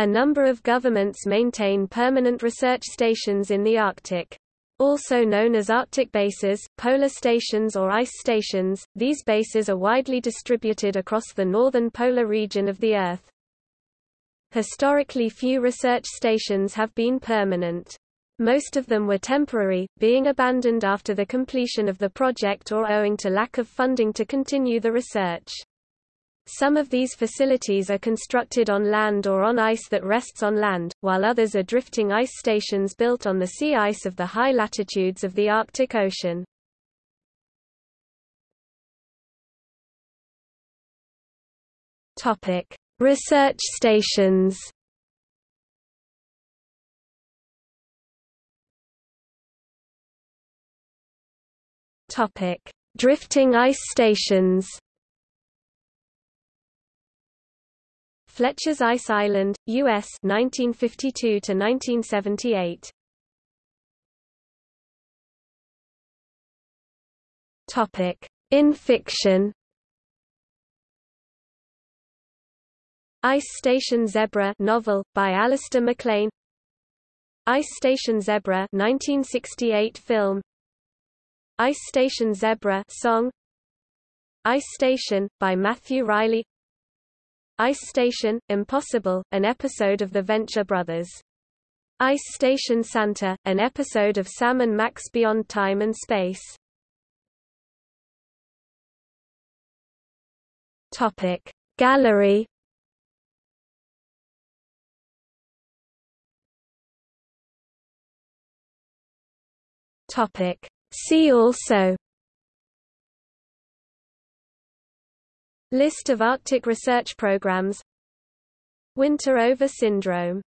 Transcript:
A number of governments maintain permanent research stations in the Arctic. Also known as Arctic bases, polar stations or ice stations, these bases are widely distributed across the northern polar region of the Earth. Historically few research stations have been permanent. Most of them were temporary, being abandoned after the completion of the project or owing to lack of funding to continue the research. Some of these facilities are constructed on land or on ice that rests on land, while others are drifting ice stations built on the sea ice of the high latitudes of the Arctic Ocean. Topic: Research stations. Topic: Drifting ice stations. Fletcher's Ice Island, U.S. 1952 to 1978. Topic: In fiction. Ice Station Zebra novel by Alistair MacLean. Ice Station Zebra 1968 film. Ice Station Zebra song. Ice Station by Matthew Reilly. Ice Station, Impossible, an episode of the Venture Brothers. Ice Station Santa, an episode of Sam and Max Beyond Time and Space. Topic Gallery Topic See also List of Arctic research programs. Winter over syndrome